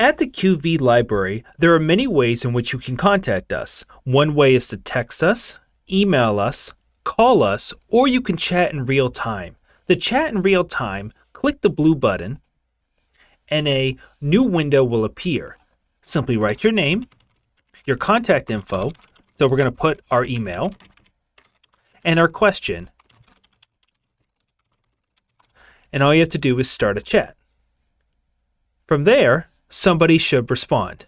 At the QV library, there are many ways in which you can contact us. One way is to text us, email us, call us, or you can chat in real time. To chat in real time, click the blue button and a new window will appear. Simply write your name, your contact info, so we're going to put our email, and our question. And all you have to do is start a chat. From there, somebody should respond.